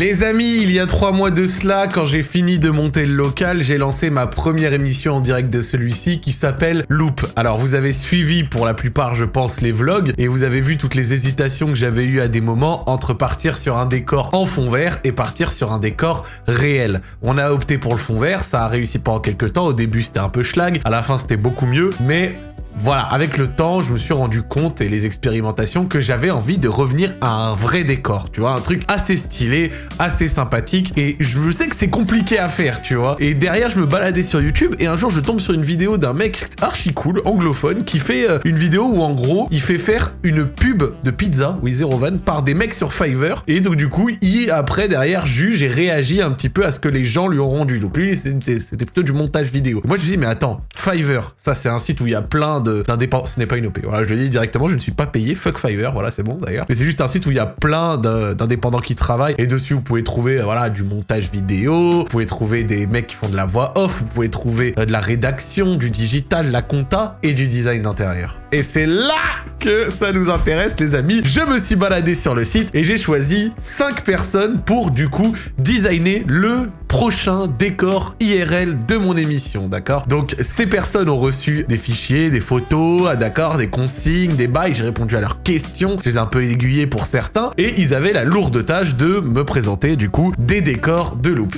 Les amis, il y a trois mois de cela, quand j'ai fini de monter le local, j'ai lancé ma première émission en direct de celui-ci qui s'appelle Loop. Alors vous avez suivi pour la plupart, je pense, les vlogs et vous avez vu toutes les hésitations que j'avais eues à des moments entre partir sur un décor en fond vert et partir sur un décor réel. On a opté pour le fond vert, ça a réussi pendant quelques temps, au début c'était un peu schlag, à la fin c'était beaucoup mieux, mais voilà, avec le temps, je me suis rendu compte et les expérimentations que j'avais envie de revenir à un vrai décor, tu vois, un truc assez stylé, assez sympathique et je sais que c'est compliqué à faire, tu vois. Et derrière, je me baladais sur YouTube et un jour, je tombe sur une vidéo d'un mec archi cool, anglophone, qui fait euh, une vidéo où en gros, il fait faire une pub de pizza, oui, Zero Van, par des mecs sur Fiverr et donc du coup, il après derrière juge et réagit un petit peu à ce que les gens lui ont rendu. Donc lui, c'était plutôt du montage vidéo. moi, je me suis dit, mais attends, Fiverr, ça c'est un site où il y a plein d'indépendants. Ce n'est pas une OP. Voilà, je le dis directement, je ne suis pas payé. Fuck Fiverr, voilà, c'est bon d'ailleurs. Mais c'est juste un site où il y a plein d'indépendants qui travaillent. Et dessus, vous pouvez trouver, euh, voilà, du montage vidéo. Vous pouvez trouver des mecs qui font de la voix off. Vous pouvez trouver euh, de la rédaction, du digital, la compta et du design d'intérieur. Et c'est là que ça nous intéresse, les amis. Je me suis baladé sur le site et j'ai choisi 5 personnes pour, du coup, designer le prochain décor IRL de mon émission, d'accord? Donc, ces personnes ont reçu des fichiers, des photos, ah, d'accord, des consignes, des bails, j'ai répondu à leurs questions, je les ai un peu aiguillés pour certains, et ils avaient la lourde tâche de me présenter, du coup, des décors de loop.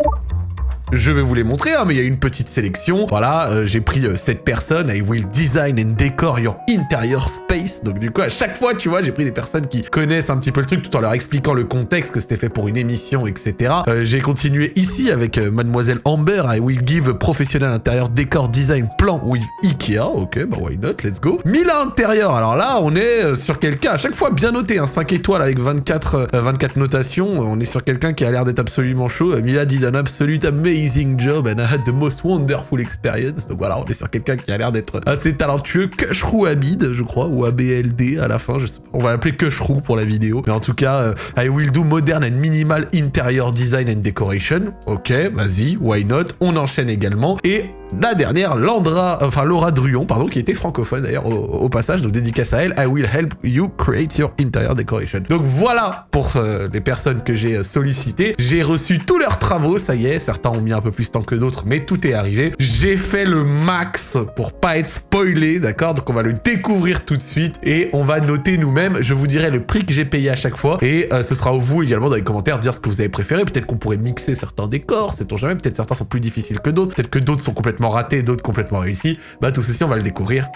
Je vais vous les montrer, hein, mais il y a une petite sélection. Voilà, euh, j'ai pris euh, cette personne. I will design and decor your interior space. Donc du coup, à chaque fois, tu vois, j'ai pris des personnes qui connaissent un petit peu le truc tout en leur expliquant le contexte, que c'était fait pour une émission, etc. Euh, j'ai continué ici avec Mademoiselle Amber. I will give professionnel intérieur décor design plan with Ikea. Ok, bah why not, let's go. Mila intérieur. Alors là, on est sur quelqu'un, à chaque fois bien noté, hein, 5 étoiles avec 24, 24 notations. On est sur quelqu'un qui a l'air d'être absolument chaud. Mila dit un absolute amazing job and I had the most wonderful experience. Donc voilà, on est sur quelqu'un qui a l'air d'être assez talentueux. Kushrou Abid, je crois, ou ABLD à la fin, je sais pas. On va l'appeler Kushrou pour la vidéo. Mais en tout cas, euh, I will do modern and minimal interior design and decoration. Ok, vas-y, why not? On enchaîne également. Et la dernière, Landra, enfin Laura Druon, pardon, qui était francophone d'ailleurs au, passage, donc dédicace à elle, I will help you create your interior decoration. Donc voilà pour euh, les personnes que j'ai euh, sollicitées. J'ai reçu tous leurs travaux, ça y est, certains ont mis un peu plus de temps que d'autres, mais tout est arrivé. J'ai fait le max pour pas être spoilé, d'accord? Donc on va le découvrir tout de suite et on va noter nous-mêmes. Je vous dirai le prix que j'ai payé à chaque fois et euh, ce sera à vous également dans les commentaires de dire ce que vous avez préféré. Peut-être qu'on pourrait mixer certains décors, sait-on jamais. Peut-être certains sont plus difficiles que d'autres. Peut-être que d'autres sont complètement raté, d'autres complètement réussis. Bah tout ceci, on va le découvrir.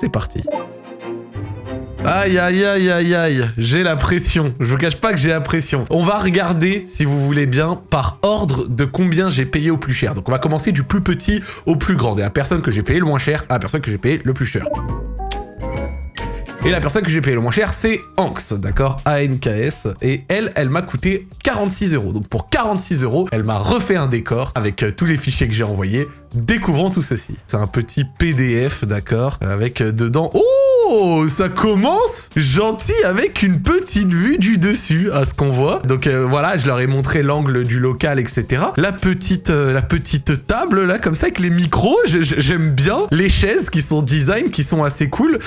C'est parti. Aïe, aïe, aïe, aïe, aïe, j'ai la pression. Je vous cache pas que j'ai la pression. On va regarder, si vous voulez bien, par ordre de combien j'ai payé au plus cher. Donc on va commencer du plus petit au plus grand. Et la personne que j'ai payé le moins cher à la personne que j'ai payé le plus cher. Et la personne que j'ai payé le moins cher, c'est Anx, d'accord? A-N-K-S. Et elle, elle m'a coûté 46 euros. Donc pour 46 euros, elle m'a refait un décor avec euh, tous les fichiers que j'ai envoyés. Découvrons tout ceci. C'est un petit PDF, d'accord Avec euh, dedans... Oh ça commence gentil avec une petite vue du dessus à ce qu'on voit. Donc euh, voilà, je leur ai montré l'angle du local, etc. La petite, euh, la petite table là, comme ça, avec les micros, j'aime bien. Les chaises qui sont design, qui sont assez cool.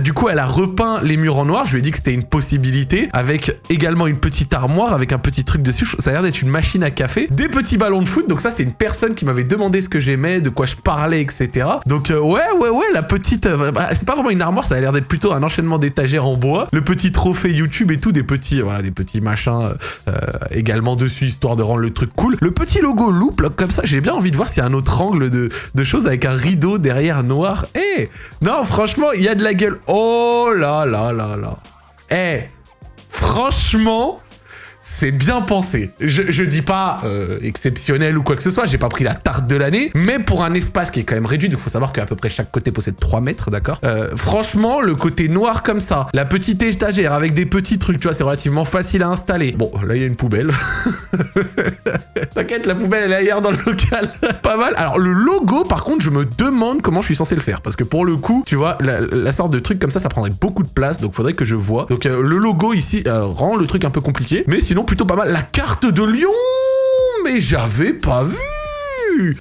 Du coup, elle a repeint les murs en noir. Je lui ai dit que c'était une possibilité. Avec également une petite armoire avec un petit truc dessus. Ça a l'air d'être une machine à café. Des petits ballons de foot. Donc ça, c'est une personne qui m'avait demandé ce que de quoi je parlais, etc. Donc ouais, ouais, ouais, la petite... Bah, c'est pas vraiment une armoire, ça a l'air d'être plutôt un enchaînement d'étagères en bois. Le petit trophée YouTube et tout, des petits, voilà, des petits machins euh, également dessus, histoire de rendre le truc cool. Le petit logo loop, là, comme ça, j'ai bien envie de voir s'il y a un autre angle de, de choses avec un rideau derrière noir. Eh Non, franchement, il y a de la gueule. Oh là là là là. Eh Franchement, c'est bien pensé. Je, je dis pas euh, exceptionnel ou quoi que ce soit, j'ai pas pris la tarte de l'année, mais pour un espace qui est quand même réduit, il faut savoir qu'à peu près chaque côté possède 3 mètres, d'accord euh, Franchement, le côté noir comme ça, la petite étagère avec des petits trucs, tu vois, c'est relativement facile à installer. Bon, là, il y a une poubelle. La poubelle, elle est ailleurs dans le local. pas mal. Alors, le logo, par contre, je me demande comment je suis censé le faire, parce que pour le coup, tu vois, la, sorte de truc comme ça, ça prendrait beaucoup de place, donc faudrait que je vois. Donc, euh, le logo ici rend le truc un peu compliqué, mais sinon, plutôt pas mal. La carte de Lyon Mais j'avais pas vu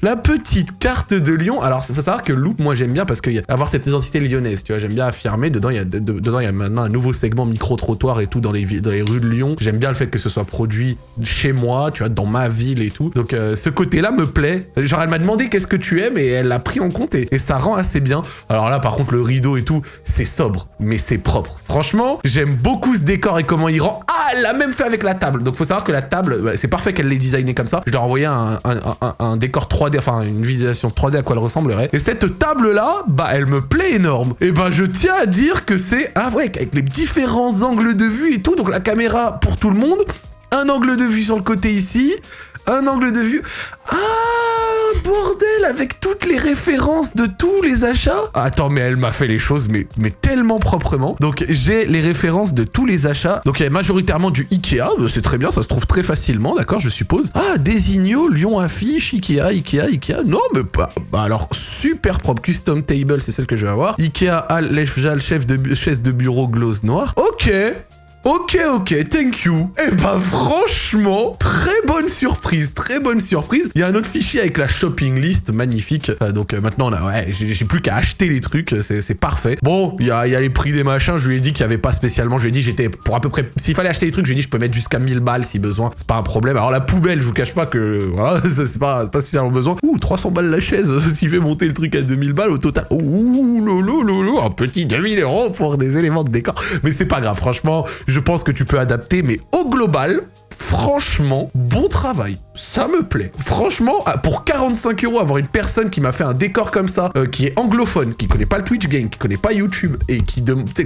La petite carte de Lyon. Alors, il faut savoir que Loop, moi, j'aime bien parce que avoir cette identité lyonnaise, tu vois, j'aime bien affirmer. Dedans, il y a, dedans, il y a maintenant un nouveau segment micro-trottoir et tout dans les, dans les rues de Lyon. J'aime bien le fait que ce soit produit chez moi, tu vois, dans ma ville et tout. Donc, euh, ce côté-là me plaît. Genre, elle m'a demandé qu'est-ce que tu aimes et elle l'a pris en compte et, ça rend assez bien. Alors là, par contre, le rideau et tout, c'est sobre, mais c'est propre. Franchement, j'aime beaucoup ce décor et comment il rend. Ah, elle l'a même fait avec la table. Donc, faut savoir que la table, bah, c'est parfait qu'elle l'ait designé comme ça. Je leur ai un, décor 3D, enfin une visualisation 3D à quoi elle ressemblerait. Et cette table-là, bah elle me plaît énorme. Et bah je tiens à dire que c'est... Ah ouais, avec les différents angles de vue et tout, donc la caméra pour tout le monde, un angle de vue sur le côté ici, un angle de vue... Ah bordel, avec toutes les références de tous les achats. Attends, mais elle m'a fait les choses, mais, tellement proprement. Donc, j'ai les références de tous les achats. Donc, il y a majoritairement du Ikea. Euh, c'est très bien, ça se trouve très facilement, d'accord, je suppose. Ah, Désigno, Lyon Affiche, Ikea, Ikea, Ikea. Non, mais pas... Bah, alors, super propre. Custom Table, c'est celle que je vais avoir. Ikea, Al, chef de, chaise de bureau, glose noire. Ok Ok, ok, thank you. Eh ben franchement, très bonne surprise, très bonne surprise. Il y a un autre fichier avec la shopping list, magnifique. Euh, donc euh, maintenant, là, ouais, j'ai plus qu'à acheter les trucs, c'est parfait. Bon, il y a, y a, les prix des machins, je lui ai dit qu'il n'y avait pas spécialement, je lui ai dit j'étais pour à peu près... S'il fallait acheter les trucs, je lui ai dit je peux mettre jusqu'à 1000 balles si besoin, c'est pas un problème. Alors la poubelle, je vous cache pas que, voilà, c'est pas, pas spécialement besoin. Ouh, 300 balles la chaise, s'il fait monter le truc à 2000 balles au total. Ouh, lolo, lolo, un petit 2000 euros pour des éléments de décor. Mais c'est pas grave, franchement, je pense que tu peux adapter, mais au global, franchement, bon travail. Ça me plaît. Franchement, ah, pour 45 euros, avoir une personne qui m'a fait un décor comme ça, euh, qui est anglophone, qui connaît pas le Twitch Game, qui connaît pas YouTube, et qui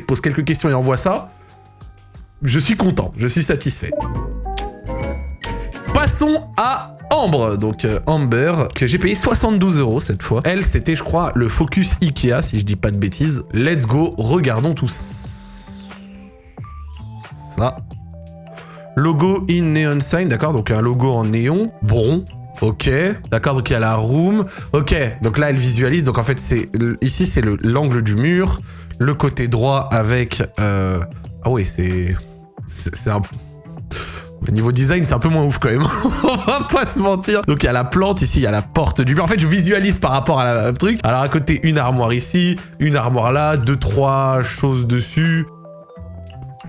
pose quelques questions et envoie ça, je suis content, je suis satisfait. Passons à Ambre, donc euh, Amber, que j'ai payé 72 euros cette fois. Elle, c'était, je crois, le Focus Ikea, si je dis pas de bêtises. Let's go, regardons tout ça. Logo in neon sign, d'accord, donc un logo en néon. Bon, Ok, d'accord, donc il y a la room. Ok, donc là, elle visualise. Donc en fait, c'est ici, c'est l'angle du mur. Le côté droit avec... Euh, ah oui, c'est... C'est un... Au niveau design, c'est un peu moins ouf quand même. On va pas se mentir. Donc il y a la plante ici, il y a la porte du mur. En fait, je visualise par rapport à la truc. Alors à côté, une armoire ici, une armoire là, deux, trois choses dessus.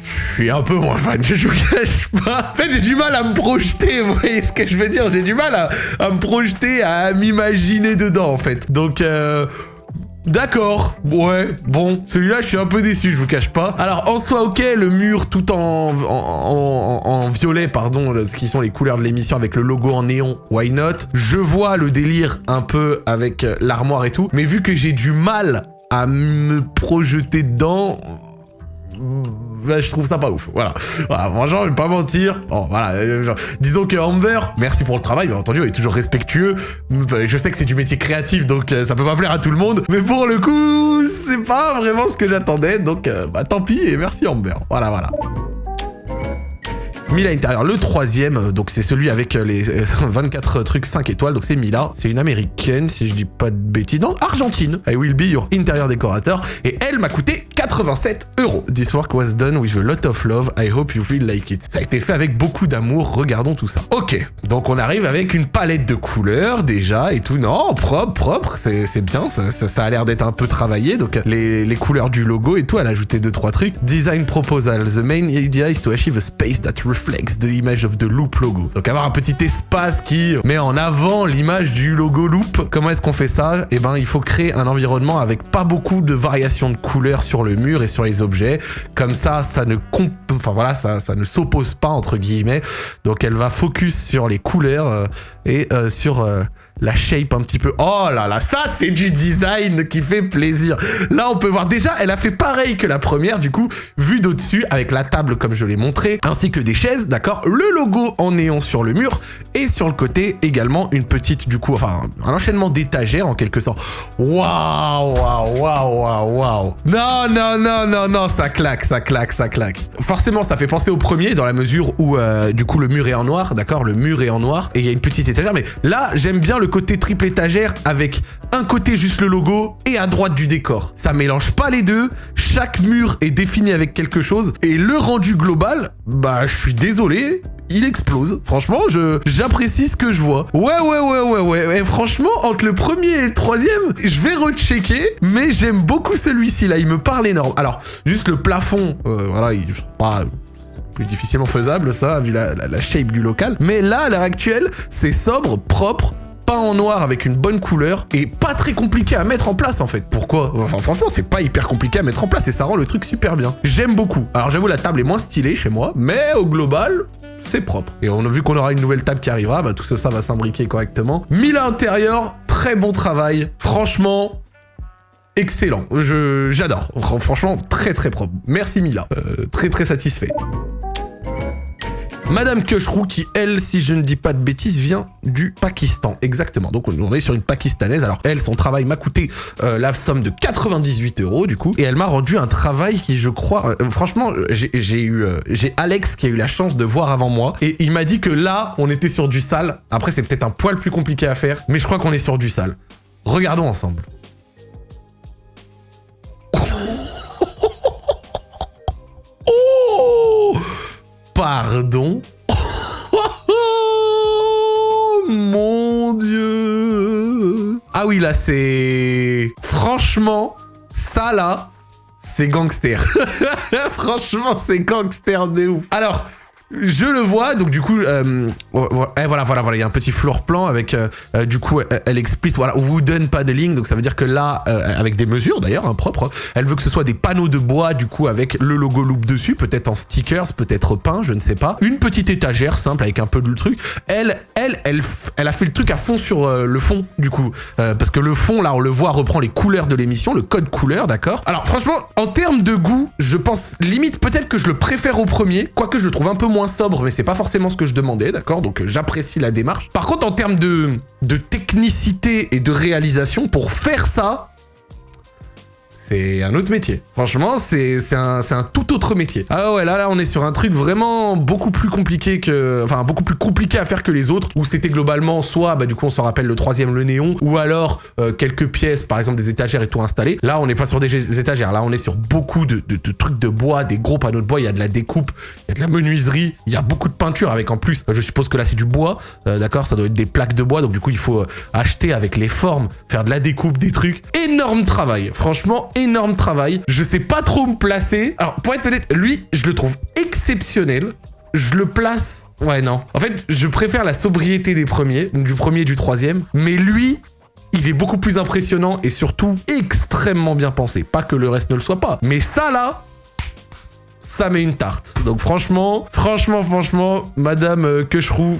Je suis un peu moins fan, je vous cache pas. En fait, j'ai du mal à me projeter, vous voyez ce que je veux dire J'ai du mal à, me projeter, à m'imaginer dedans, en fait. Donc, euh... D'accord, ouais, bon, celui-là je suis un peu déçu, je vous cache pas. Alors en soi ok, le mur tout en, en, violet, pardon, ce qui sont les couleurs de l'émission avec le logo en néon, why not? Je vois le délire un peu avec euh, l'armoire et tout, mais vu que j'ai du mal à me projeter dedans, je trouve ça pas ouf. Voilà. Voilà, franchement, je vais pas mentir. Bon, voilà. Euh, disons que Amber, merci pour le travail, bien entendu, il est toujours respectueux. Je sais que c'est du métier créatif, donc euh, ça peut pas plaire à tout le monde. Mais pour le coup, c'est pas vraiment ce que j'attendais. Donc, euh, bah, tant pis et merci Amber. Voilà, voilà. Mila Intérieur, le troisième, donc c'est celui avec les 24 trucs 5 étoiles, donc c'est Mila, c'est une américaine, si je dis pas de bêtises, non, Argentine, I will be your intérieur décorateur, et elle m'a coûté 87 euros. This work was done with a lot of love, I hope you will like it. Ça a été fait avec beaucoup d'amour, regardons tout ça. Ok, donc on arrive avec une palette de couleurs déjà et tout, non, propre, propre, c'est bien, ça, ça, a l'air d'être un peu travaillé, donc les, les couleurs du logo et tout, elle a ajouté 2-3 trucs. Design proposal, the main idea is to achieve a space that reflects flex the image of the loop logo. Donc avoir un petit espace qui met en avant l'image du logo loop. Comment est-ce qu'on fait ça? Eh ben, il faut créer un environnement avec pas beaucoup de variations de couleurs sur le mur et sur les objets. Comme ça, ça ne enfin voilà, ça, ça ne s'oppose pas entre guillemets. Donc elle va focus sur les couleurs euh, et euh, sur euh, la shape un petit peu. Oh là là, ça c'est du design qui fait plaisir. Là on peut voir déjà, elle a fait pareil que la première du coup, vue d'au-dessus avec la table comme je l'ai montré, ainsi que des chaises, d'accord Le logo en néon sur le mur et sur le côté également une petite du coup, enfin un enchaînement d'étagères en quelque sorte. Waouh, waouh, waouh, waouh, waouh. Non, non, non, non, non, ça claque, ça claque, ça claque. Forcément ça fait penser au premier dans la mesure où euh, du coup le mur est en noir, d'accord Le mur est en noir et il y a une petite étagère, mais là j'aime bien le côté triple étagère avec un côté juste le logo et à droite du décor. Ça mélange pas les deux, chaque mur est défini avec quelque chose et le rendu global, bah je suis désolé, il explose. Franchement, j'apprécie ce que je vois. Ouais, ouais, ouais, ouais, ouais. Et franchement, entre le premier et le troisième, je vais rechecker, mais j'aime beaucoup celui-ci là. Il me parle énorme. Alors, juste le plafond, euh, voilà, il, je pas plus difficilement faisable ça, vu la, la shape du local. Mais là, à l'heure actuelle, c'est sobre, propre, en noir avec une bonne couleur et pas très compliqué à mettre en place en fait. Pourquoi? Franchement c'est pas hyper compliqué à mettre en place et ça rend le truc super bien. J'aime beaucoup. Alors j'avoue la table est moins stylée chez moi, mais au global c'est propre. Et on a vu qu'on aura une nouvelle table qui arrivera, bah tout ça, ça va s'imbriquer correctement. Mille à intérieur, très bon travail. Franchement, excellent. J'adore. Franchement, très très propre. Merci Mila. Euh, très très satisfait. Madame Keushrou qui, elle, si je ne dis pas de bêtises, vient du Pakistan. Exactement. Donc on est sur une pakistanaise. Alors elle, son travail m'a coûté euh, la somme de 98 euros du coup. Et elle m'a rendu un travail qui, je crois... Euh, franchement, j'ai eu... Euh, j'ai Alex qui a eu la chance de voir avant moi. Et il m'a dit que là, on était sur du sale. Après, c'est peut-être un poil plus compliqué à faire. Mais je crois qu'on est sur du sale. Regardons ensemble. Pardon? Oh, Mon Dieu Ah oui, là, c'est... Franchement, ça, là, c'est gangster. Franchement, c'est gangster de ouf. Alors, je le vois, donc du coup, euh, voilà, voilà, voilà, il y a un petit floor plan avec, euh, euh, du coup, elle, explique, voilà, wooden paneling, donc ça veut dire que là, avec des mesures d'ailleurs, hein, propres, elle veut que ce soit des panneaux de bois, du coup, avec le logo Loop dessus, peut-être en stickers, peut-être peint, je ne sais pas. Une petite étagère simple avec un peu de truc. Elle, elle, elle, elle a fait le truc à fond sur le fond, du coup, parce que le fond, là, on le voit, reprend les couleurs de l'émission, le code couleur, d'accord Alors, franchement, en termes de goût, je pense, limite, peut-être que je le préfère au premier, quoique je le trouve un peu moins sobre, mais c'est pas forcément ce que je demandais, d'accord? Donc euh, j'apprécie la démarche. Par contre, en termes de, de technicité et de réalisation, pour faire ça, c'est un autre métier. Franchement, c'est un, un, tout autre métier. Ah ouais, là, là, on est sur un truc vraiment beaucoup plus compliqué que... Enfin, beaucoup plus compliqué à faire que les autres, où c'était globalement soit, bah du coup, on s'en rappelle le troisième, le néon, ou alors euh, quelques pièces, par exemple des étagères et tout installé. Là, on n'est pas sur des étagères, là, on est sur beaucoup de, de, trucs de bois, des gros panneaux de bois, il y a de la découpe, il y a de la menuiserie, il y a beaucoup de peinture avec en plus, je suppose que là, c'est du bois, euh, d'accord Ça doit être des plaques de bois, donc du coup, il faut euh, acheter avec les formes, faire de la découpe, des trucs. Énorme travail, franchement, énorme travail. Je sais pas trop me placer. Alors, pour être honnête, lui, je le trouve exceptionnel. Je le place... Ouais, non. En fait, je préfère la sobriété des premiers, du premier et du troisième. Mais lui, il est beaucoup plus impressionnant et surtout extrêmement bien pensé. Pas que le reste ne le soit pas. Mais ça, là, ça met une tarte. Donc franchement, franchement, franchement, Madame euh,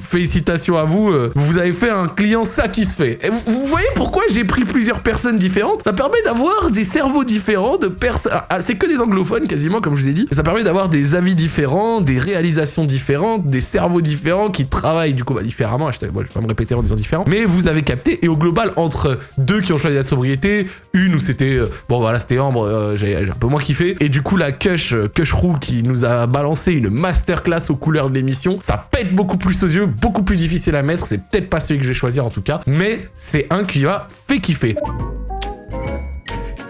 félicitations à vous. Euh, vous avez fait un client satisfait. Et vous, voyez pourquoi j'ai pris plusieurs personnes différentes? Ça permet d'avoir des cerveaux différents, de personnes... Ah, ah, c'est que des anglophones quasiment, comme je vous ai dit. Et ça permet d'avoir des avis différents, des réalisations différentes, des cerveaux différents qui travaillent du coup bah, différemment. Je, ne vais pas me répéter en disant différent. Mais vous avez capté. Et au global, entre deux qui ont choisi la sobriété, une où c'était... Euh, bon voilà, c'était Ambre, j'ai un peu moins kiffé. Et du coup, la Kush, Qui nous a balancé une masterclass aux couleurs de l'émission. Ça pète beaucoup plus aux yeux, beaucoup plus difficile à mettre. C'est peut-être pas celui que je vais choisir en tout cas, mais c'est un qui va fait kiffer.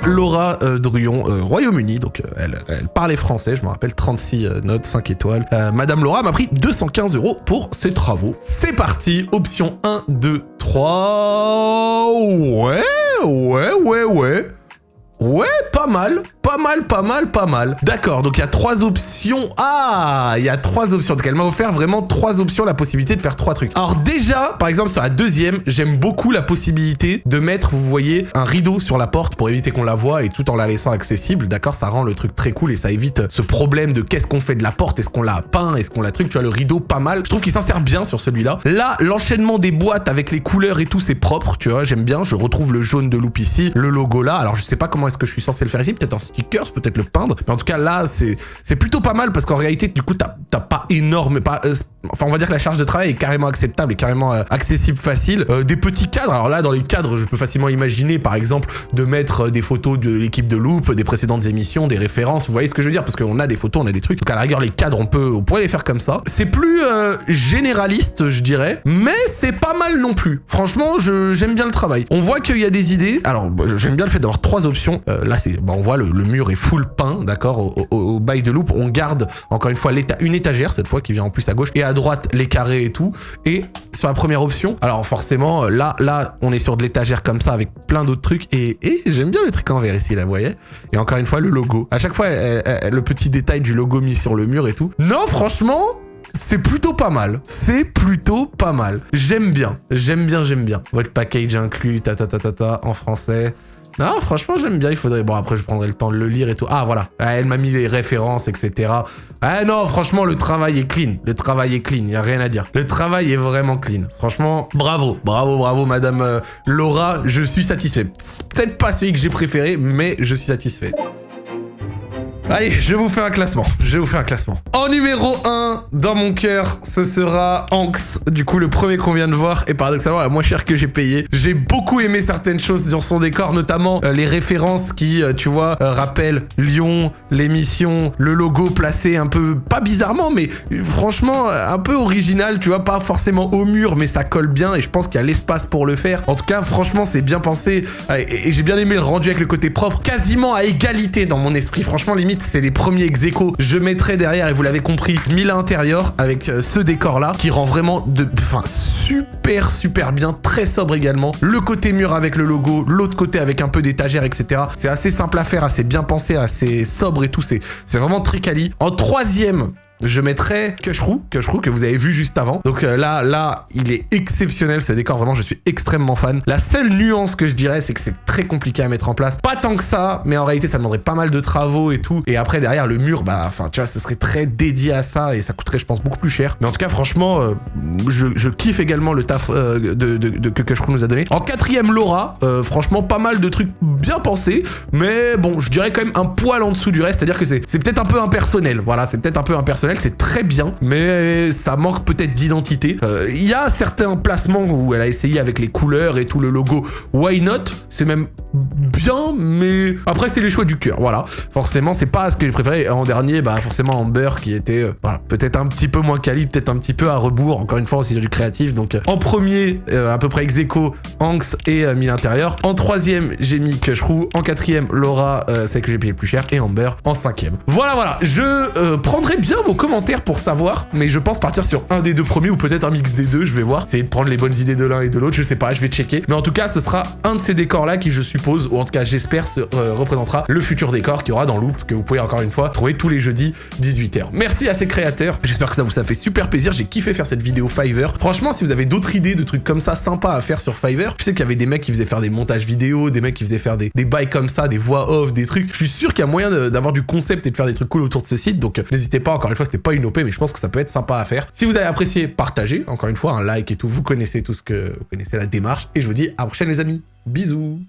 Laura euh, euh, Royaume-Uni, donc euh, elle, elle, parlait français, je me rappelle, 36 notes, 5 étoiles. Madame Laura m'a pris 215 euros pour ses travaux. C'est parti, option 1, 2, 3... Ouais, ouais, ouais, ouais. Ouais, pas mal pas mal, pas mal, pas mal. D'accord, donc il y a trois options. Ah, il y a trois options. Donc elle m'a offert vraiment trois options, la possibilité de faire trois trucs. Alors déjà, par exemple, sur la deuxième, j'aime beaucoup la possibilité de mettre, vous voyez, un rideau sur la porte pour éviter qu'on la voie et tout en la laissant accessible. D'accord, ça rend le truc très cool et ça évite ce problème de qu'est-ce qu'on fait de la porte, est-ce qu'on l'a peint, est-ce qu'on l'a truc? Tu vois, le rideau, pas mal. Je trouve qu'il s'en sert bien sur celui-là. Là, l'enchaînement des boîtes avec les couleurs et tout, c'est propre, tu vois, j'aime bien. Je retrouve le jaune de Loop ici, le logo là. Alors je sais pas comment est-ce que je suis censé le faire ici, peut-être en stickers, peut-être le peindre. Mais en tout cas, là, c'est plutôt pas mal parce qu'en réalité, du coup, t'as pas énorme, pas, euh, enfin, on va dire que la charge de travail est carrément acceptable et carrément euh, accessible, facile. Euh, des petits cadres. Alors là, dans les cadres, je peux facilement imaginer, par exemple, de mettre des photos de l'équipe de Loop, des précédentes émissions, des références. Vous voyez ce que je veux dire? Parce qu'on a des photos, on a des trucs. Donc à la rigueur, les cadres, on peut, on pourrait les faire comme ça. C'est plus généraliste, je dirais, mais c'est pas mal non plus. Franchement, j'aime bien le travail. On voit qu'il y a des idées. Alors, j'aime bien le fait d'avoir trois options Euh, là, c'est, bah, on voit le, mur est full peint, d'accord au, bail de loupe, on garde encore une fois une étagère cette fois qui vient en plus à gauche et à droite les carrés et tout. Et sur la première option, alors forcément là, là, on est sur de l'étagère comme ça avec plein d'autres trucs et, j'aime bien le truc en verre ici, là, vous voyez Et encore une fois le logo. À chaque fois, le petit détail du logo mis sur le mur et tout. Non, franchement, c'est plutôt pas mal. C'est plutôt pas mal. J'aime bien. J'aime bien, j'aime bien. Votre package inclus, ta ta ta ta ta, en français. Non, franchement, j'aime bien. Il faudrait... Bon, après, je prendrai le temps de le lire et tout. Ah, voilà. Ah, elle m'a mis les références, etc. Ah non, franchement, le travail est clean. Le travail est clean. Il a rien à dire. Le travail est vraiment clean. Franchement, bravo. Bravo, bravo, madame euh, Laura. Je suis satisfait. Peut-être pas celui que j'ai préféré, mais je suis satisfait. Allez, je vous fais un classement. Je vous faire un classement. En numéro 1, dans mon cœur, ce sera Anx. Du coup, le premier qu'on vient de voir est paradoxalement la moins chère que j'ai payé. J'ai beaucoup aimé certaines choses sur son décor, notamment euh, les références qui, euh, tu vois, euh, rappellent Lyon, l'émission, le logo placé un peu, pas bizarrement, mais franchement, un peu original, tu vois, pas forcément au mur, mais ça colle bien et je pense qu'il y a l'espace pour le faire. En tout cas, franchement, c'est bien pensé et j'ai bien aimé le rendu avec le côté propre, quasiment à égalité dans mon esprit. Franchement, limite, c'est les premiers ex Je mettrai derrière, et vous l'avez compris, Mille intérieur avec euh, ce décor-là qui rend vraiment de, enfin, super, super bien, très sobre également. Le côté mur avec le logo, l'autre côté avec un peu d'étagère, etc. C'est assez simple à faire, assez bien pensé, assez sobre et tout. C'est vraiment très. En troisième, je mettrai Kushru, Kushru que vous avez vu juste avant. Donc euh, là, là, il est exceptionnel ce décor, vraiment je suis extrêmement fan. La seule nuance que je dirais, c'est que c'est très compliqué à mettre en place. Pas tant que ça, mais en réalité ça demanderait pas mal de travaux et tout. Et après derrière le mur, bah enfin tu vois, ce serait très dédié à ça et ça coûterait je pense beaucoup plus cher. Mais en tout cas franchement, euh, je, kiffe également le taf euh, que Kushru nous a donné. En quatrième Laura, franchement pas mal de trucs bien pensés, mais bon je dirais quand même un poil en dessous du reste, c'est-à-dire que c'est peut-être un peu impersonnel. Voilà, c'est peut-être un peu impersonnel c'est très bien, mais ça manque peut-être d'identité. Euh, il y a certains placements où elle a essayé avec les couleurs et tout le logo Why Not, c'est même bien, mais après c'est les choix du cœur, voilà. Forcément, c'est pas ce que j'ai préféré. En dernier, bah forcément Amber qui était euh, voilà, peut-être un petit peu moins quali, peut-être un petit peu à rebours, encore une fois aussi du créatif. Donc euh, en premier, à peu près ex aequo, Anx et Mille Intérieur. En troisième, j'ai mis Kushru. En quatrième, Laura, celle que j'ai payé le plus cher. Et Amber en cinquième. Voilà, voilà. Je prendrai bien vos commentaires pour savoir, mais je pense partir sur un des deux premiers ou peut-être un mix des deux, je vais voir. Essayer de prendre les bonnes idées de l'un et de l'autre, je sais pas, je vais checker. Mais en tout cas, ce sera un de ces décors-là qui, je ou en tout cas j'espère, se euh, représentera le futur décor qu'il y aura dans Loop, que vous pouvez encore une fois trouver tous les jeudis 18h. Merci à ces créateurs, j'espère que ça vous a fait super plaisir, j'ai kiffé faire cette vidéo Fiverr. Franchement, si vous avez d'autres idées de trucs comme ça sympas à faire sur Fiverr, je sais qu'il y avait des mecs qui faisaient faire des montages vidéo, des mecs qui faisaient faire des, des bails comme ça, des voix off, des trucs. Je suis sûr qu'il y a moyen d'avoir du concept et de faire des trucs cool autour de ce site, donc euh, n'hésitez pas, encore une fois, c'était pas une OP, mais je pense que ça peut être sympa à faire. Si vous avez apprécié, partagez, encore une fois, un like et tout, vous connaissez tout ce que... Vous connaissez la démarche, et je vous dis à la prochaine les amis. Bisous